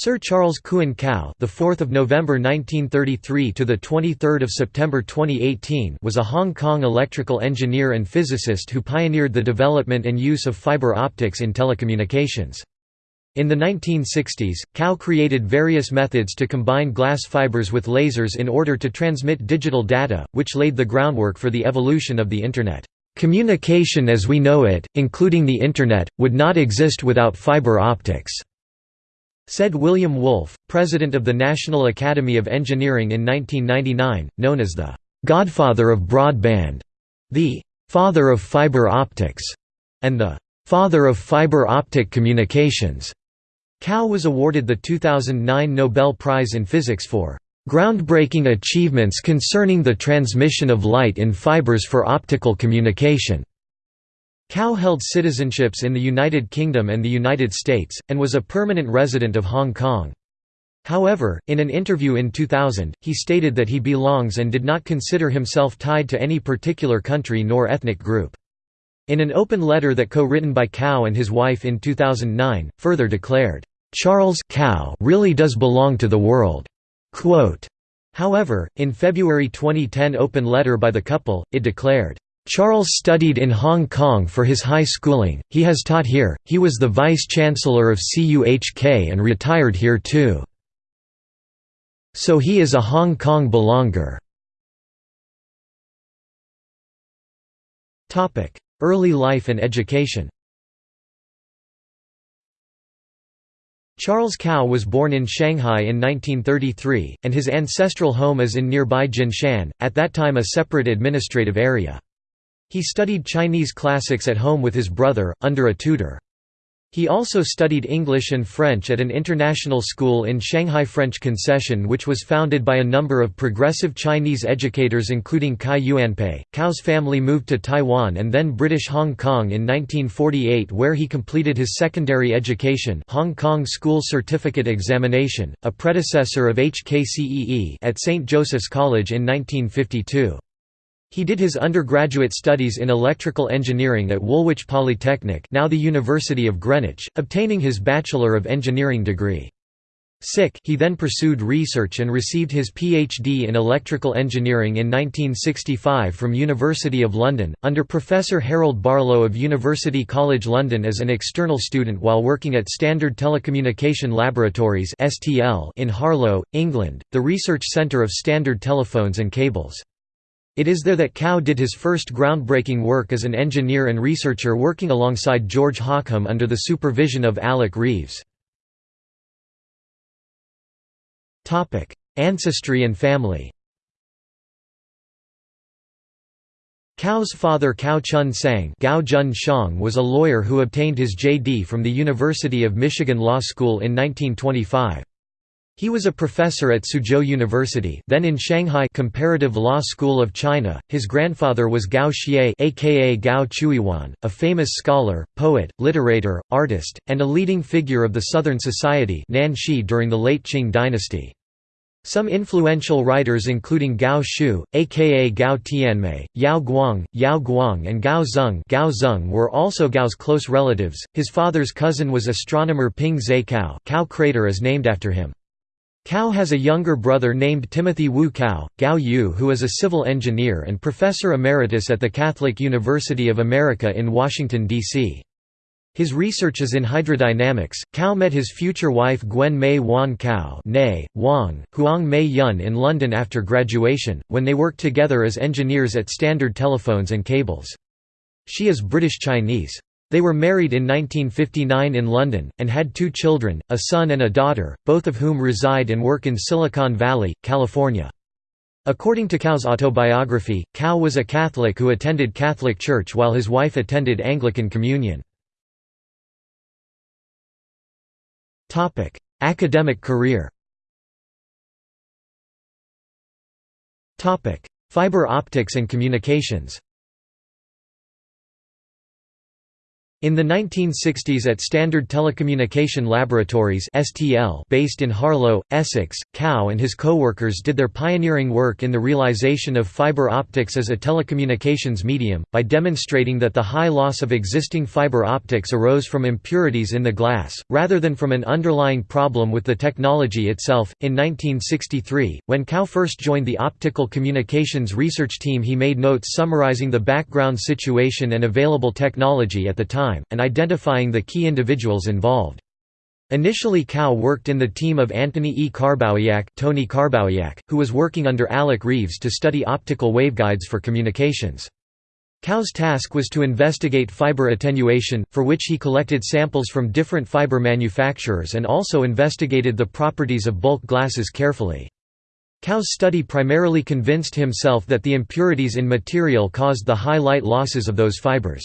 Sir Charles Kuan Kao, the 4th of November 1933 to the 23rd of September 2018, was a Hong Kong electrical engineer and physicist who pioneered the development and use of fiber optics in telecommunications. In the 1960s, Kao created various methods to combine glass fibers with lasers in order to transmit digital data, which laid the groundwork for the evolution of the Internet. Communication as we know it, including the Internet, would not exist without fiber optics. Said William Wolfe, president of the National Academy of Engineering in 1999, known as the «godfather of broadband», the «father of fiber optics», and the «father of fiber optic communications». Kao was awarded the 2009 Nobel Prize in Physics for «groundbreaking achievements concerning the transmission of light in fibers for optical communication». Kao held citizenships in the United Kingdom and the United States, and was a permanent resident of Hong Kong. However, in an interview in 2000, he stated that he belongs and did not consider himself tied to any particular country nor ethnic group. In an open letter that co-written by Kao and his wife in 2009, further declared, "'Charles Kao really does belong to the world." Quote. However, in February 2010 open letter by the couple, it declared, Charles studied in Hong Kong for his high schooling, he has taught here, he was the vice-chancellor of CUHK and retired here too. So he is a Hong Kong belonger. Early life and education Charles Kao was born in Shanghai in 1933, and his ancestral home is in nearby Jinshan, at that time a separate administrative area. He studied Chinese classics at home with his brother, under a tutor. He also studied English and French at an international school in Shanghai French Concession which was founded by a number of progressive Chinese educators including Cai Yuanpei. Kao's family moved to Taiwan and then British Hong Kong in 1948 where he completed his secondary education Hong Kong School Certificate Examination, a predecessor of HKCEE at St. Joseph's College in 1952. He did his undergraduate studies in electrical engineering at Woolwich Polytechnic now the University of Greenwich, obtaining his Bachelor of Engineering degree. Sick he then pursued research and received his PhD in electrical engineering in 1965 from University of London, under Professor Harold Barlow of University College London as an external student while working at Standard Telecommunication Laboratories in Harlow, England, the research centre of standard telephones and cables. It is there that Kao did his first groundbreaking work as an engineer and researcher working alongside George Hockham under the supervision of Alec Reeves. Ancestry and family Kao's father Kao Chun Sang Gao Jun Shang was a lawyer who obtained his J.D. from the University of Michigan Law School in 1925. He was a professor at Suzhou University, then in Shanghai Comparative Law School of China. His grandfather was Gao Xie, aka Gao Chuiyuan, a famous scholar, poet, literator, artist, and a leading figure of the Southern Society Nanxi during the late Qing dynasty. Some influential writers including Gao Shu, aka Gao Tianmei, Yao Guang, Yao Guang and Gao Zeng, Gao Zeng were also Gao's close relatives. His father's cousin was astronomer Ping Zhe Kao. Kao crater is named after him. Kao has a younger brother named Timothy Wu Kao, Gao Yu who is a civil engineer and professor emeritus at the Catholic University of America in Washington, D.C. His research is in hydrodynamics. Kao met his future wife Gwen Mei Wan Kao Wang, Huang Mei Yun in London after graduation, when they worked together as engineers at Standard Telephones and Cables. She is British Chinese. They were married in 1959 in London, and had two children, a son and a daughter, both of whom reside and work in Silicon Valley, California. According to Kao's autobiography, Kao was a Catholic who attended Catholic Church while his wife attended Anglican Communion. Academic career Fiber optics and communications In the 1960s at Standard Telecommunication Laboratories (STL) based in Harlow, Essex, Kao and his co-workers did their pioneering work in the realization of fiber optics as a telecommunications medium by demonstrating that the high loss of existing fiber optics arose from impurities in the glass rather than from an underlying problem with the technology itself. In 1963, when Kao first joined the optical communications research team, he made notes summarizing the background situation and available technology at the time time, and identifying the key individuals involved. Initially Kao worked in the team of Antony E. Karbowiak, Tony Karbowiak who was working under Alec Reeves to study optical waveguides for communications. Kao's task was to investigate fiber attenuation, for which he collected samples from different fiber manufacturers and also investigated the properties of bulk glasses carefully. Kao's study primarily convinced himself that the impurities in material caused the high light losses of those fibers.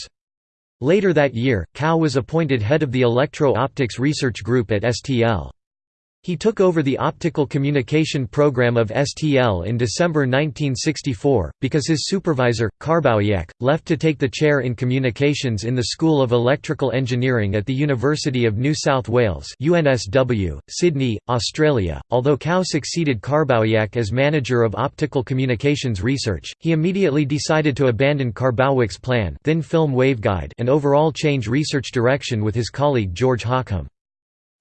Later that year, Kao was appointed head of the Electro-Optics Research Group at STL. He took over the optical communication program of STL in December 1964, because his supervisor, Karbowiak, left to take the chair in communications in the School of Electrical Engineering at the University of New South Wales UNSW, Sydney, Australia. Although Kao succeeded Karbowiak as manager of optical communications research, he immediately decided to abandon Karbowiak's plan thin film waveguide and overall change research direction with his colleague George Hockham.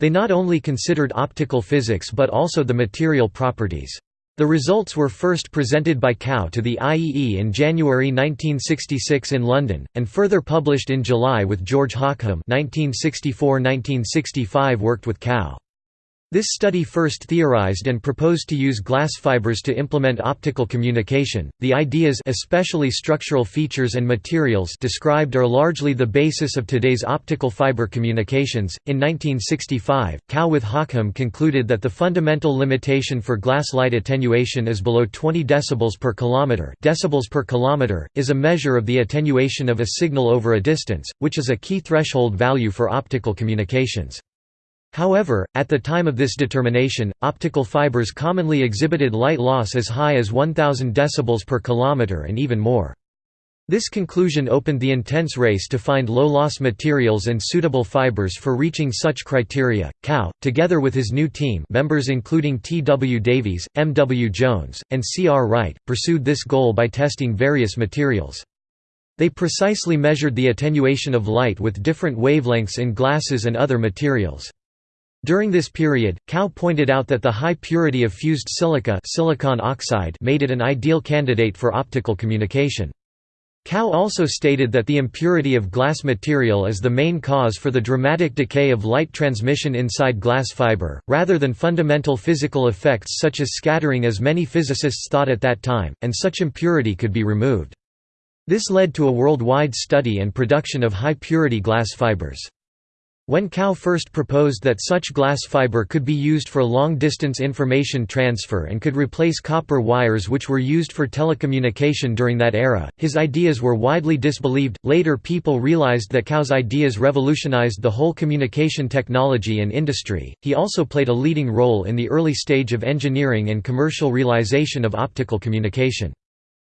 They not only considered optical physics but also the material properties. The results were first presented by Kao to the IEE in January 1966 in London, and further published in July with George Hockham 1964–1965 worked with Kao. This study first theorized and proposed to use glass fibers to implement optical communication. The ideas, especially structural features and materials described are largely the basis of today's optical fiber communications. In 1965, Kao with Hockham concluded that the fundamental limitation for glass light attenuation is below 20 decibels per kilometer. Decibels per kilometer is a measure of the attenuation of a signal over a distance, which is a key threshold value for optical communications. However, at the time of this determination, optical fibers commonly exhibited light loss as high as 1000 decibels per kilometer and even more. This conclusion opened the intense race to find low-loss materials and suitable fibers for reaching such criteria. Kao, together with his new team members including T. W. Davies, M. W. Jones, and C. R. Wright, pursued this goal by testing various materials. They precisely measured the attenuation of light with different wavelengths in glasses and other materials. During this period, Kao pointed out that the high purity of fused silica silicon oxide made it an ideal candidate for optical communication. Kao also stated that the impurity of glass material is the main cause for the dramatic decay of light transmission inside glass fiber, rather than fundamental physical effects such as scattering as many physicists thought at that time, and such impurity could be removed. This led to a worldwide study and production of high-purity glass fibers. When Kao first proposed that such glass fiber could be used for long-distance information transfer and could replace copper wires which were used for telecommunication during that era, his ideas were widely disbelieved. Later people realized that Kao's ideas revolutionized the whole communication technology and industry. He also played a leading role in the early stage of engineering and commercial realization of optical communication.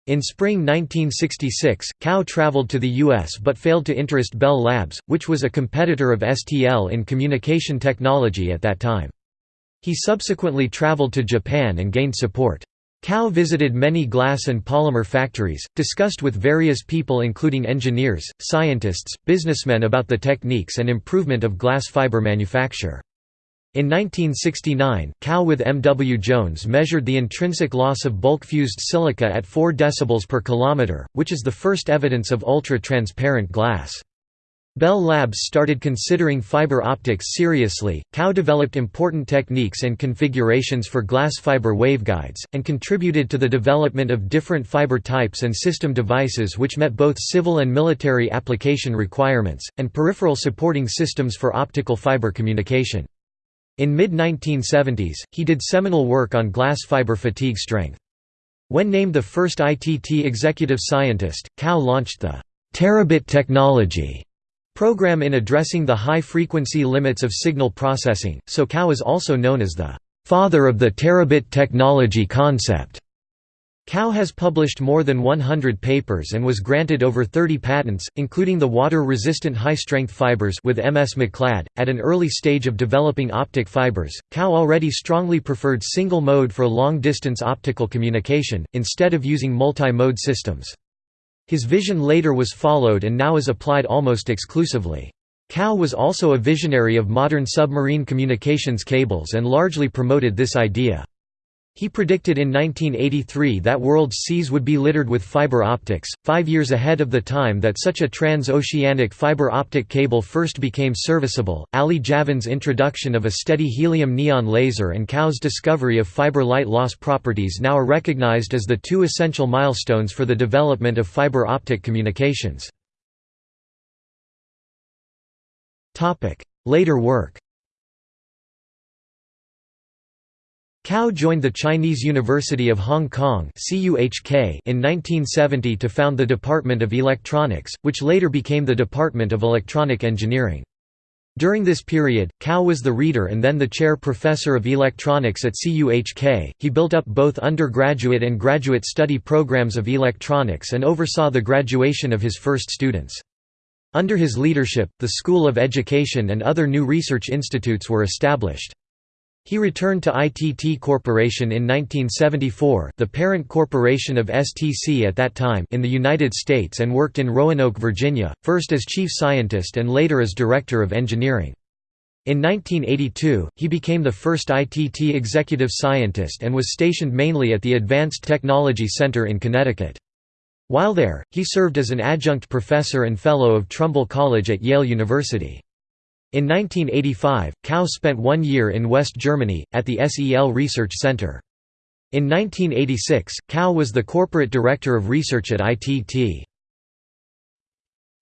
In spring 1966, Kao traveled to the U.S. but failed to interest Bell Labs, which was a competitor of STL in communication technology at that time. He subsequently traveled to Japan and gained support. Kao visited many glass and polymer factories, discussed with various people including engineers, scientists, businessmen about the techniques and improvement of glass fiber manufacture. In 1969, Kao with M. W. Jones measured the intrinsic loss of bulk-fused silica at 4 dB per kilometer, which is the first evidence of ultra-transparent glass. Bell Labs started considering fiber optics seriously. Kao developed important techniques and configurations for glass fiber waveguides, and contributed to the development of different fiber types and system devices which met both civil and military application requirements, and peripheral supporting systems for optical fiber communication. In mid-1970s, he did seminal work on glass fiber fatigue strength. When named the first ITT executive scientist, Kao launched the terabit technology program in addressing the high-frequency limits of signal processing, so Kao is also known as the father of the terabit technology concept. Kao has published more than 100 papers and was granted over 30 patents, including the water-resistant high-strength fibers with MS McLeod. At an early stage of developing optic fibers, Kao already strongly preferred single mode for long-distance optical communication, instead of using multi-mode systems. His vision later was followed and now is applied almost exclusively. Kao was also a visionary of modern submarine communications cables and largely promoted this idea. He predicted in 1983 that world's seas would be littered with fiber optics, five years ahead of the time that such a trans-oceanic fiber optic cable first became serviceable. Ali Javan's introduction of a steady helium neon laser and Kao's discovery of fiber light loss properties now are recognized as the two essential milestones for the development of fiber optic communications. Later work Kao joined the Chinese University of Hong Kong in 1970 to found the Department of Electronics, which later became the Department of Electronic Engineering. During this period, Kao was the reader and then the chair professor of electronics at CUHK. He built up both undergraduate and graduate study programs of electronics and oversaw the graduation of his first students. Under his leadership, the School of Education and other new research institutes were established. He returned to ITT Corporation in 1974 the parent corporation of STC at that time in the United States and worked in Roanoke, Virginia, first as chief scientist and later as director of engineering. In 1982, he became the first ITT executive scientist and was stationed mainly at the Advanced Technology Center in Connecticut. While there, he served as an adjunct professor and fellow of Trumbull College at Yale University. In 1985, Kao spent one year in West Germany, at the SEL Research Center. In 1986, Kao was the corporate director of research at ITT.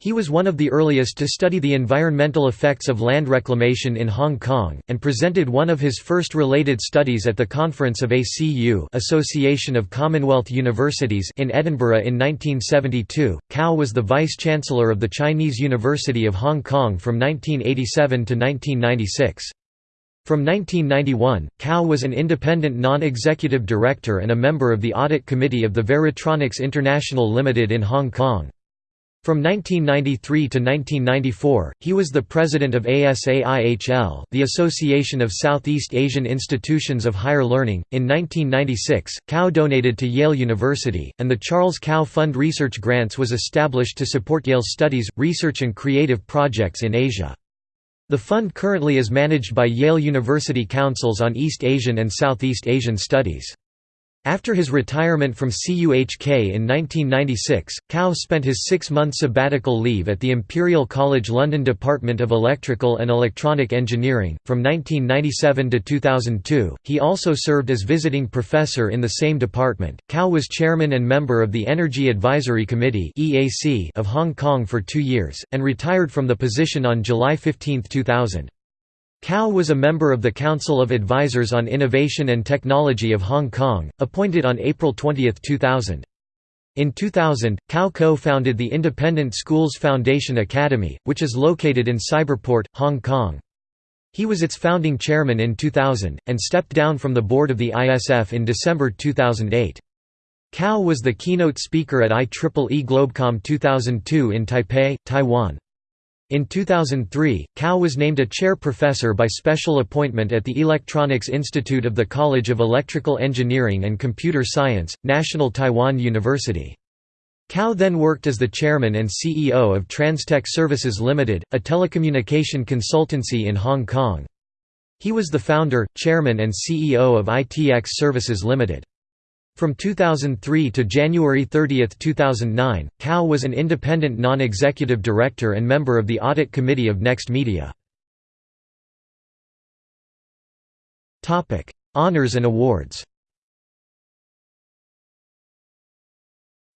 He was one of the earliest to study the environmental effects of land reclamation in Hong Kong, and presented one of his first related studies at the Conference of ACU Association of Commonwealth Universities in Edinburgh in 1972. Kao was the vice-chancellor of the Chinese University of Hong Kong from 1987 to 1996. From 1991, Kao was an independent non-executive director and a member of the Audit Committee of the Varitronix International Limited in Hong Kong. From 1993 to 1994, he was the president of ASAIHL, the Association of Southeast Asian Institutions of Higher Learning. In 1996, Kao donated to Yale University, and the Charles Kao Fund Research Grants was established to support Yale's studies, research, and creative projects in Asia. The fund currently is managed by Yale University Councils on East Asian and Southeast Asian Studies. After his retirement from CUHK in 1996, Kao spent his six-month sabbatical leave at the Imperial College London Department of Electrical and Electronic Engineering. From 1997 to 2002, he also served as visiting professor in the same department. Kao was chairman and member of the Energy Advisory Committee (EAC) of Hong Kong for 2 years and retired from the position on July 15, 2000. Kao was a member of the Council of Advisors on Innovation and Technology of Hong Kong, appointed on April 20, 2000. In 2000, Kao co-founded the independent Schools Foundation Academy, which is located in Cyberport, Hong Kong. He was its founding chairman in 2000, and stepped down from the board of the ISF in December 2008. Kao was the keynote speaker at IEEE Globecom 2002 in Taipei, Taiwan. In 2003, Kao was named a chair professor by special appointment at the Electronics Institute of the College of Electrical Engineering and Computer Science, National Taiwan University. Kao then worked as the chairman and CEO of Transtech Services Limited, a telecommunication consultancy in Hong Kong. He was the founder, chairman and CEO of ITX Services Limited. From 2003 to January 30, 2009, Kao was an independent non-executive director and member of the Audit Committee of Next Media. Honours and awards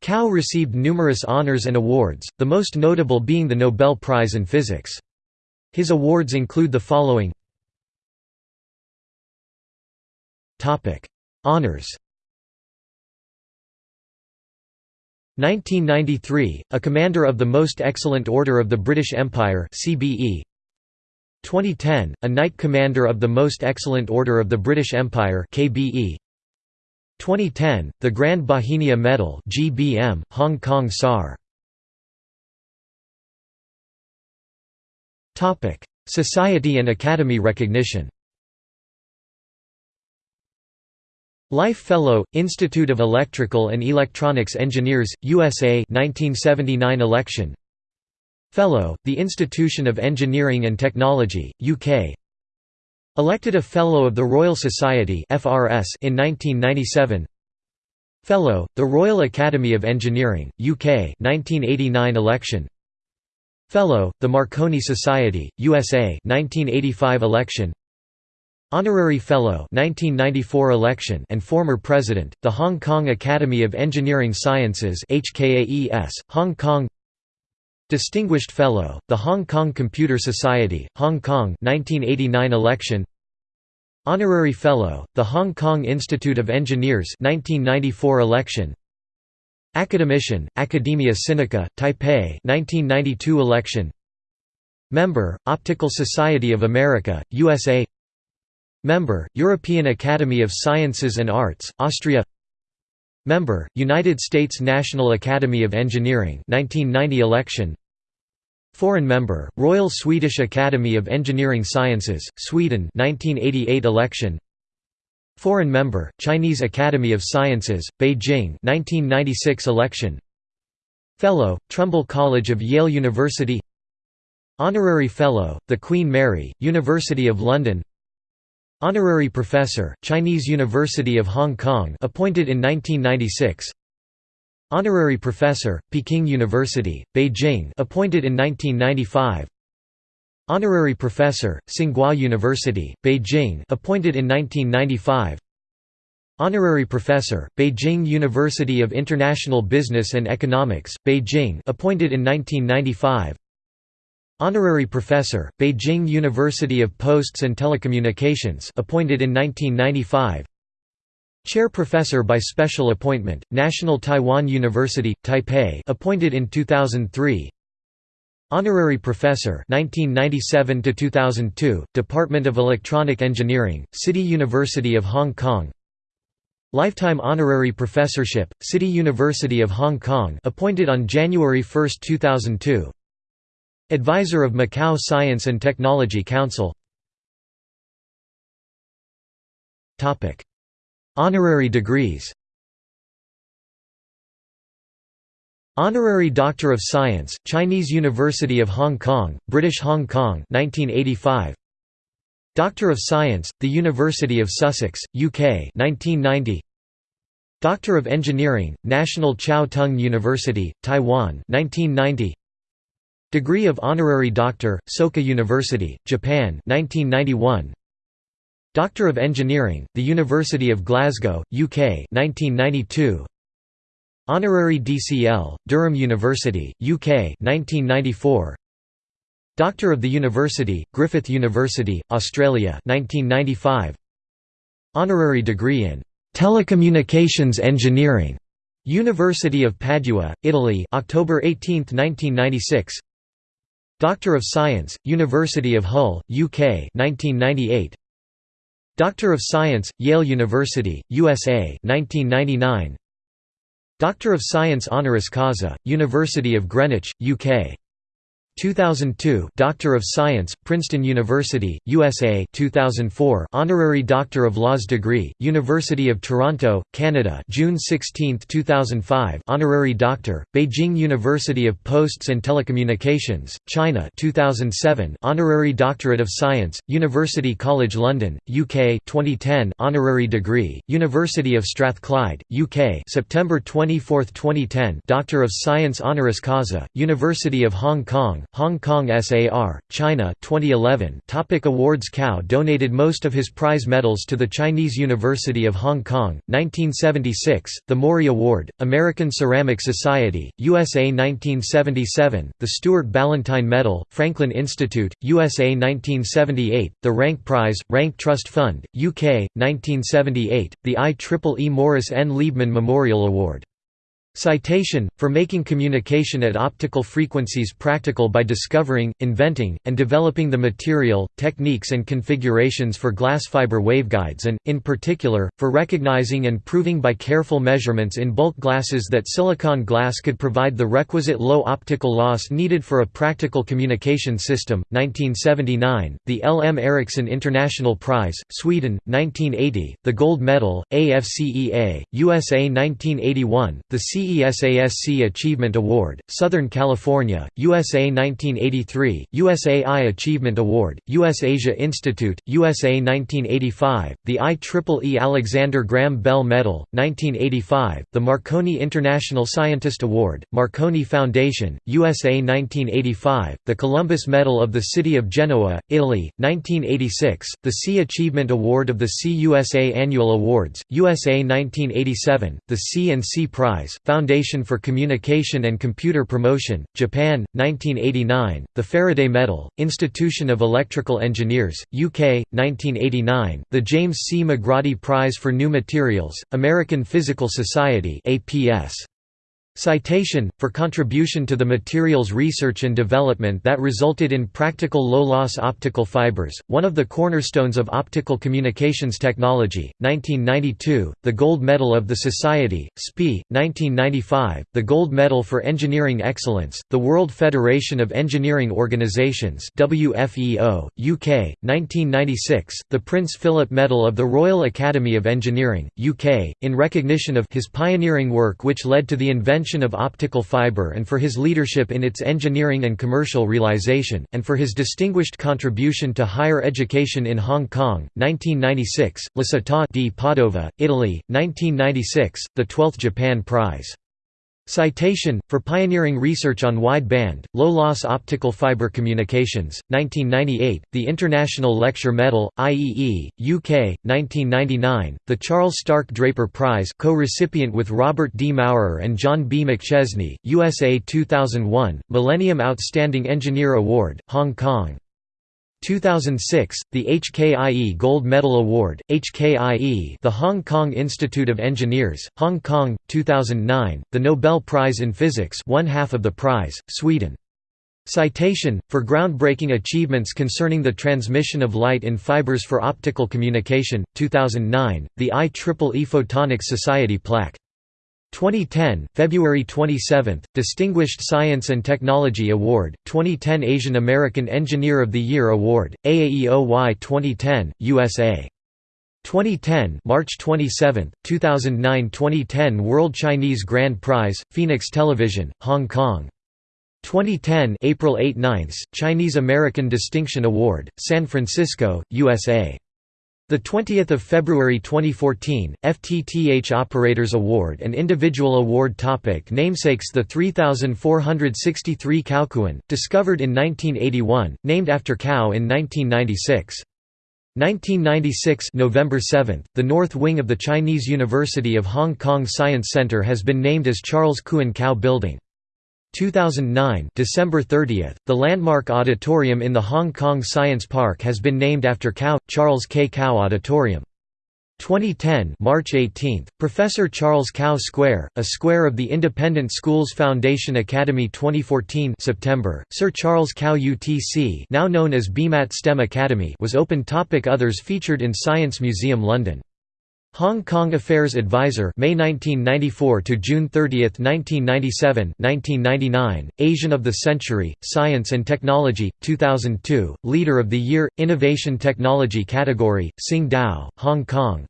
Kao received numerous honours and awards, the most notable being the Nobel Prize in Physics. His awards include the following Honours 1993, a Commander of the Most Excellent Order of the British Empire CBE. 2010, a Knight Commander of the Most Excellent Order of the British Empire KBE. 2010, the Grand Bauhinia Medal GBM, Hong Kong SAR. Society and Academy recognition Life Fellow, Institute of Electrical and Electronics Engineers, USA 1979 election. Fellow, the Institution of Engineering and Technology, UK Elected a Fellow of the Royal Society FRS in 1997 Fellow, the Royal Academy of Engineering, UK 1989 election. Fellow, the Marconi Society, USA 1985 election Honorary Fellow 1994 election and former President, the Hong Kong Academy of Engineering Sciences HKAES, Hong Kong. Distinguished Fellow, the Hong Kong Computer Society, Hong Kong 1989 election. Honorary Fellow, the Hong Kong Institute of Engineers 1994 election. Academician, Academia Sinica, Taipei 1992 election. Member, Optical Society of America, USA Member, European Academy of Sciences and Arts, Austria Member, United States National Academy of Engineering 1990 election Foreign member, Royal Swedish Academy of Engineering Sciences, Sweden 1988 election Foreign member, Chinese Academy of Sciences, Beijing 1996 election Fellow, Trumbull College of Yale University Honorary Fellow, the Queen Mary, University of London Honorary Professor, Chinese University of Hong Kong appointed in 1996 Honorary Professor, Peking University, Beijing appointed in 1995 Honorary Professor, Tsinghua University, Beijing appointed in 1995 Honorary Professor, Beijing University of International Business and Economics, Beijing appointed in 1995 Honorary Professor, Beijing University of Posts and Telecommunications appointed in 1995 Chair Professor by Special Appointment, National Taiwan University, Taipei appointed in 2003 Honorary Professor 1997 2002, Department of Electronic Engineering, City University of Hong Kong. Lifetime Honorary Professorship, City University of Hong Kong appointed on January 1, 2002 Advisor of Macau Science and Technology Council Honorary degrees Honorary Doctor of Science, Chinese University of Hong Kong, British Hong Kong 1985. Doctor of Science, the University of Sussex, UK 1990. Doctor of Engineering, National Chiao Tung University, Taiwan 1990. Degree of Honorary Doctor, Soka University, Japan 1991. Doctor of Engineering, the University of Glasgow, UK 1992. Honorary DCL, Durham University, UK 1994. Doctor of the University, Griffith University, Australia 1995. Honorary degree in Telecommunications Engineering, University of Padua, Italy October 18, 1996 Doctor of Science, University of Hull, UK 1998. Doctor of Science, Yale University, USA 1999. Doctor of Science honoris causa, University of Greenwich, UK 2002 Doctor of Science, Princeton University, USA 2004 Honorary Doctor of Laws degree, University of Toronto, Canada June 16, 2005 Honorary Doctor, Beijing University of Posts and Telecommunications, China 2007 Honorary Doctorate of Science, University College London, UK 2010 Honorary degree, University of Strathclyde, UK September 24, 2010 Doctor of Science honoris causa, University of Hong Kong Hong Kong SAR, China 2011 Topic Awards Kao donated most of his prize medals to the Chinese University of Hong Kong, 1976, the Morey Award, American Ceramic Society, USA 1977, the Stuart Ballantine Medal, Franklin Institute, USA 1978, the Rank Prize, Rank Trust Fund, UK, 1978, the IEEE Morris N. Liebmann Memorial Award Citation, for making communication at optical frequencies practical by discovering, inventing, and developing the material, techniques and configurations for glass fiber waveguides and, in particular, for recognizing and proving by careful measurements in bulk glasses that silicon glass could provide the requisite low optical loss needed for a practical communication system. 1979, the L. M. Ericsson International Prize, Sweden, 1980, the Gold Medal, AFCEA, USA 1981, the C CESASC Achievement Award, Southern California, USA 1983, USAI Achievement Award, US Asia Institute, USA 1985, the IEEE Alexander Graham Bell Medal, 1985, the Marconi International Scientist Award, Marconi Foundation, USA 1985, the Columbus Medal of the City of Genoa, Italy, 1986, the C Achievement Award of the CUSA Annual Awards, USA 1987, the C and C Prize, Foundation for Communication and Computer Promotion, Japan, 1989, the Faraday Medal, Institution of Electrical Engineers, UK, 1989, the James C. McGroddy Prize for New Materials, American Physical Society APS. Citation, for contribution to the materials research and development that resulted in practical low-loss optical fibers, one of the cornerstones of optical communications technology, 1992, the Gold Medal of the Society, SPI, 1995, the Gold Medal for Engineering Excellence, the World Federation of Engineering Organizations WFEO, UK, 1996, the Prince Philip Medal of the Royal Academy of Engineering, UK, in recognition of his pioneering work which led to the invention of optical fiber and for his leadership in its engineering and commercial realization, and for his distinguished contribution to higher education in Hong Kong, 1996, La Città di Padova, Italy, 1996, the 12th Japan Prize. Citation, for pioneering research on wide-band, low-loss optical fiber communications, 1998, the International Lecture Medal, IEE, UK, 1999, the Charles Stark Draper Prize co-recipient with Robert D. Maurer and John B. McChesney, USA 2001, Millennium Outstanding Engineer Award, Hong Kong 2006, the HKIE Gold Medal Award, HKIE the Hong Kong Institute of Engineers, Hong Kong, 2009, the Nobel Prize in Physics one half of the prize, Sweden. Citation, for groundbreaking achievements concerning the transmission of light in fibers for optical communication, 2009, the IEEE Photonics Society plaque. 2010, February 27, Distinguished Science and Technology Award, 2010 Asian American Engineer of the Year Award, AAEOY 2010, USA. 2010 March 27, 2009 2010 World Chinese Grand Prize, Phoenix Television, Hong Kong. 2010 April 8 9 Chinese American Distinction Award, San Francisco, USA. The 20th of February 2014, FTTH Operators Award and Individual Award topic Namesakes The 3463 Kaokuan, discovered in 1981, named after Kao in 1996. 1996 November 7, the north wing of the Chinese University of Hong Kong Science Center has been named as Charles Kuan Kao Building. 2009 December 30, the landmark auditorium in the Hong Kong Science Park has been named after Kao, Charles K. Kao Auditorium. 2010 March 18, Professor Charles Kao Square, a square of the Independent Schools Foundation Academy 2014 September, Sir Charles Kao UTC now known as BMAT STEM Academy was opened topic Others featured in Science Museum London Hong Kong Affairs Advisor May 1994 to June 30, 1997 1999 Asian of the Century Science and Technology 2002 Leader of the Year Innovation Technology category Tsingtao Hong Kong.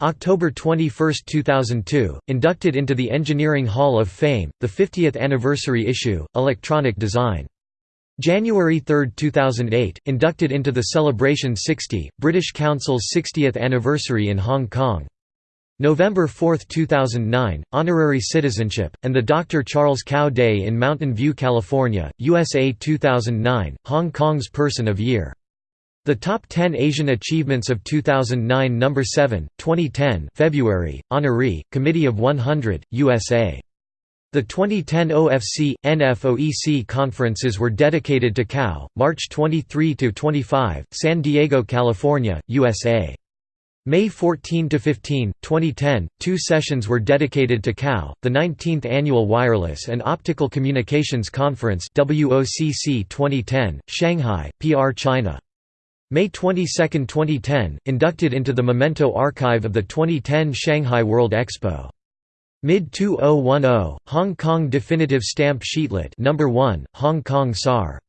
October 21, 2002 inducted into the Engineering Hall of Fame the 50th anniversary issue Electronic Design January 3, 2008, inducted into the Celebration 60, British Council's 60th anniversary in Hong Kong. November 4, 2009, Honorary Citizenship, and the Dr. Charles Kao Day in Mountain View, California, USA 2009, Hong Kong's Person of Year. The Top 10 Asian Achievements of 2009 No. 7, 2010 February, Honoree, Committee of 100, USA the 2010 OFC NFOEC conferences were dedicated to Kao, March 23 to 25, San Diego, California, USA. May 14 to 15, 2010, two sessions were dedicated to KAO, the 19th Annual Wireless and Optical Communications Conference WOCC 2010, Shanghai, PR China. May 22, 2010, inducted into the Memento Archive of the 2010 Shanghai World Expo. Mid 2010, Hong Kong Definitive Stamp Sheetlet number 1, Hong Kong SAR.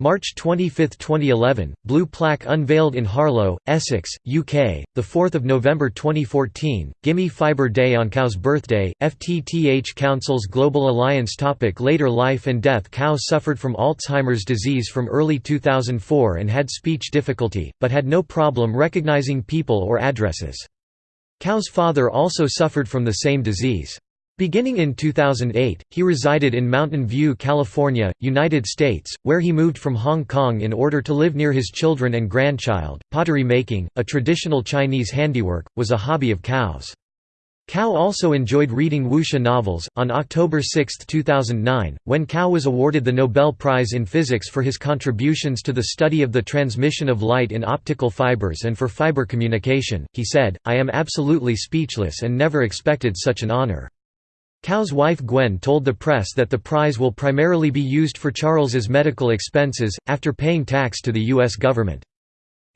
March 25, 2011, blue plaque unveiled in Harlow, Essex, UK. The 4th of November 2014, Gimme Fiber Day on Kao's birthday. FTTH Council's Global Alliance topic Later life and death Kao suffered from Alzheimer's disease from early 2004 and had speech difficulty, but had no problem recognizing people or addresses. KAO's father also suffered from the same disease. Beginning in 2008, he resided in Mountain View, California, United States, where he moved from Hong Kong in order to live near his children and grandchild. Pottery making, a traditional Chinese handiwork, was a hobby of KAO's. KAO also enjoyed reading wuxia novels. On October 6, 2009, when Kao was awarded the Nobel Prize in Physics for his contributions to the study of the transmission of light in optical fibers and for fiber communication, he said, I am absolutely speechless and never expected such an honor. Kao's wife Gwen told the press that the prize will primarily be used for Charles's medical expenses, after paying tax to the U.S. government.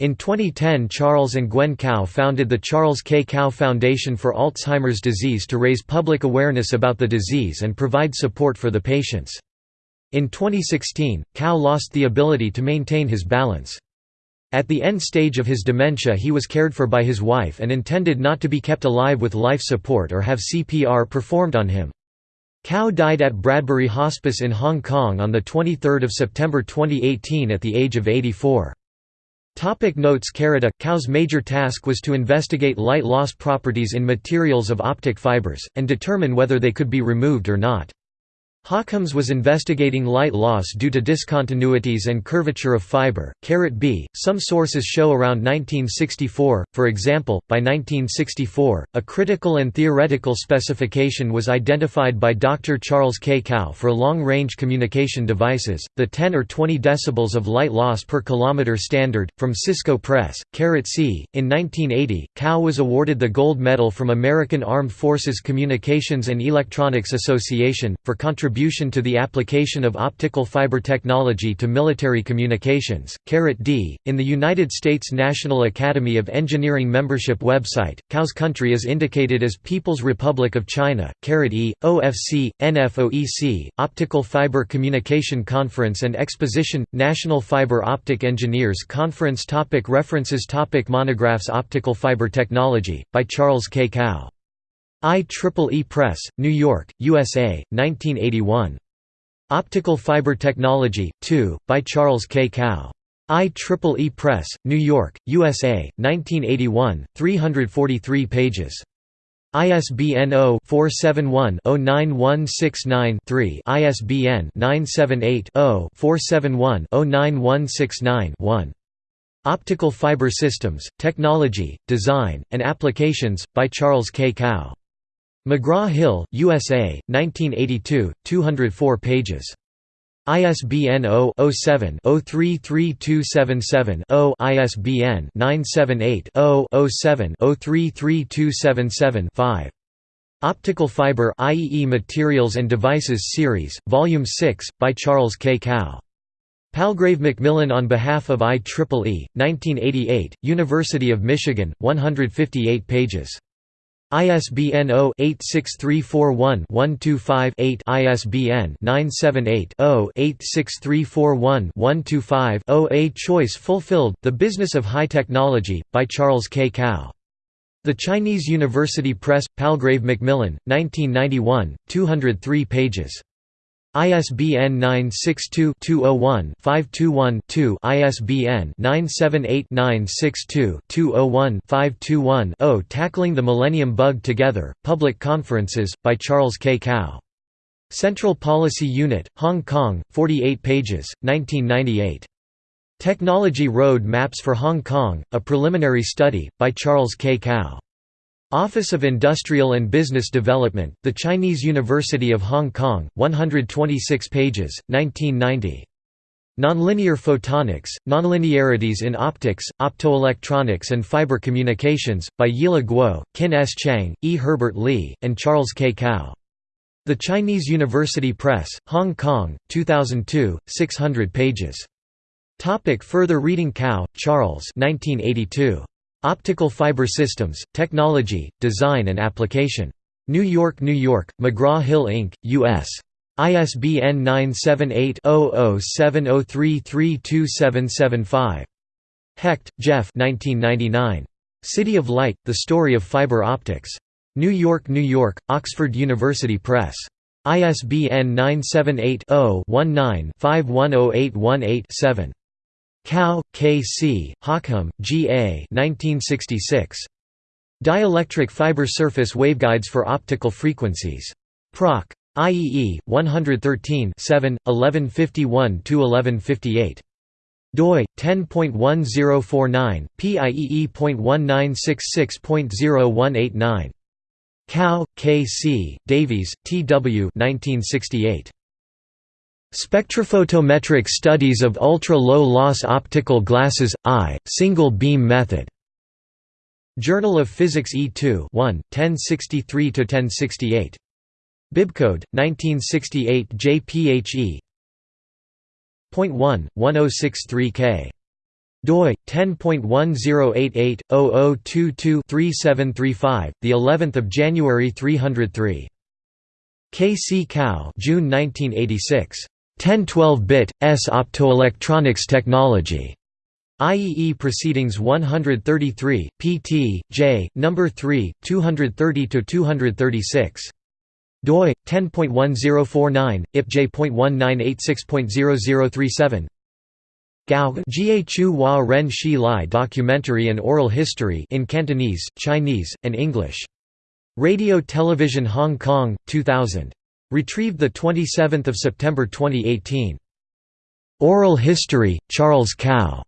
In 2010 Charles and Gwen KAO founded the Charles K. KAO Foundation for Alzheimer's Disease to raise public awareness about the disease and provide support for the patients. In 2016, KAO lost the ability to maintain his balance. At the end stage of his dementia he was cared for by his wife and intended not to be kept alive with life support or have CPR performed on him. KAO died at Bradbury Hospice in Hong Kong on 23 September 2018 at the age of 84. Topic notes Carita Kao's major task was to investigate light loss properties in materials of optic fibers, and determine whether they could be removed or not. Hockham's was investigating light loss due to discontinuities and curvature of fiber. B. Some sources show around 1964, for example, by 1964, a critical and theoretical specification was identified by Dr. Charles K. KAO for long-range communication devices, the 10 or 20 decibels of light loss per kilometer standard, from Cisco Press. C. In 1980, KAO was awarded the gold medal from American Armed Forces Communications and Electronics Association, for contributions contribution to the application of optical fiber technology to military communications. D. In the United States National Academy of Engineering membership website, KAO's country is indicated as People's Republic of China. E. OFC, NFOEC, Optical Fiber Communication Conference and Exposition, National Fiber Optic Engineers Conference topic References topic Monographs Optical Fiber Technology, by Charles K. KAO IEEE Press, New York, USA, 1981. Optical Fiber Technology, 2, by Charles K. KAO. IEEE Press, New York, USA, 1981, 343 pages. ISBN 0-471-09169-3 ISBN 978-0-471-09169-1 Optical Fiber Systems, Technology, Design, and Applications, by Charles K. KAO. McGraw-Hill, USA, 1982, 204 pages. ISBN 0-07-033277-0 ISBN 978-0-07-033277-5. Optical Fiber IEE Materials and Devices Series, Volume 6, by Charles K. KAO. Palgrave Macmillan on behalf of IEEE, 1988, University of Michigan, 158 pages. ISBN 0-86341-125-8 ISBN 978-0-86341-125-0 A Choice Fulfilled, The Business of High Technology, by Charles K. KAO. The Chinese University Press, Palgrave Macmillan, 1991, 203 pages. ISBN 962-201-521-2 ISBN 978-962-201-521-0 Tackling the Millennium Bug Together, Public Conferences, by Charles K. KAO. Central Policy Unit, Hong Kong, 48 pages, 1998. Technology Road Maps for Hong Kong, A Preliminary Study, by Charles K. KAO. Office of Industrial and Business Development, The Chinese University of Hong Kong, 126 pages, 1990. Nonlinear photonics, nonlinearities in optics, optoelectronics and fiber communications, by Yila Guo, Kin S. Chiang, E. Herbert Lee, and Charles K. Kao. The Chinese University Press, Hong Kong, 2002, 600 pages. Topic further reading Kao, Charles 1982. Optical Fiber Systems, Technology, Design and Application. New York, New York, McGraw-Hill Inc., U.S. ISBN 978-0070332775. Hecht, Jeff City of Light, The Story of Fiber Optics. New York, New York, Oxford University Press. ISBN 978 0 19 510818 7. Kao, K. C., Hockham, G. A. 1966. Dielectric fiber surface waveguides for optical frequencies. Proc. IEE 113 7 1151 1158 doi 10.1049 pieee.1966.0189 Kao, K. C., Davies, T. W. 1968. Spectrophotometric Studies of Ultra-Low-Loss Optical Glasses, I, Single Beam Method. Journal of Physics E2 1, 1063–1068. Bibcode, 1968 JPHE Point 1, 1063K. doi 10.1088/0022-3735, the 11th of January 303. K. C. Kao, June 1986. 1012-bit, S optoelectronics technology. IEE Proceedings 133, pt. J, No. 3, 230–236. doi 10.1049 ipj.1986.0037 Gao Jie Chu Hua Ren Shi Lai Documentary and Oral History in Cantonese, Chinese, and English. Radio Television Hong Kong 2000 Retrieved 27 September 2018. Oral History, Charles Kao.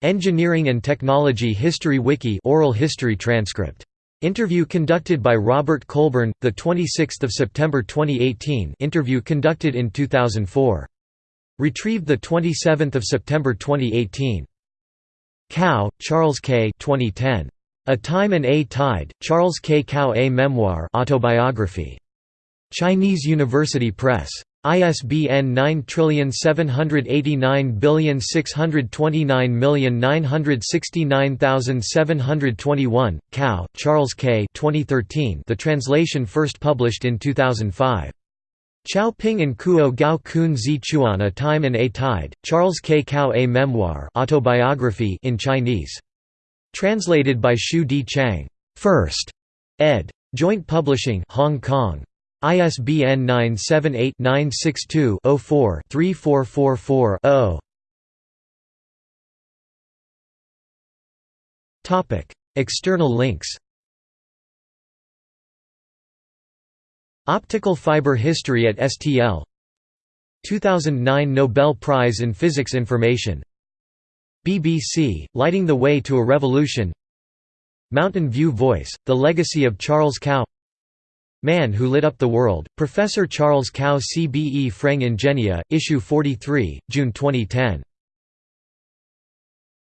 Engineering and Technology History Wiki oral history transcript. Interview conducted by Robert Colburn, 26 September 2018 interview conducted in 2004. Retrieved 27 September 2018. Kao, Charles K. 2010. A Time and a Tide, Charles K. Kao A Memoir autobiography. Chinese University Press. ISBN 9789629969721. Kao, Charles K. 2013. The translation first published in 2005. Chao Ping and Kuo Gao Kun Zi Chuan A Time and a Tide, Charles K. Kao A Memoir autobiography in Chinese. Translated by Shu Di Chang. First. ed. Joint Publishing Hong Kong. ISBN 978-962-04-3444-0. External links. Optical fiber history at STL 2009 Nobel Prize in Physics Information. BBC, Lighting the Way to a Revolution. Mountain View Voice, The Legacy of Charles Kao Man Who Lit Up the World, Professor Charles Kao CBE Freng Ingenia, Issue 43, June 2010.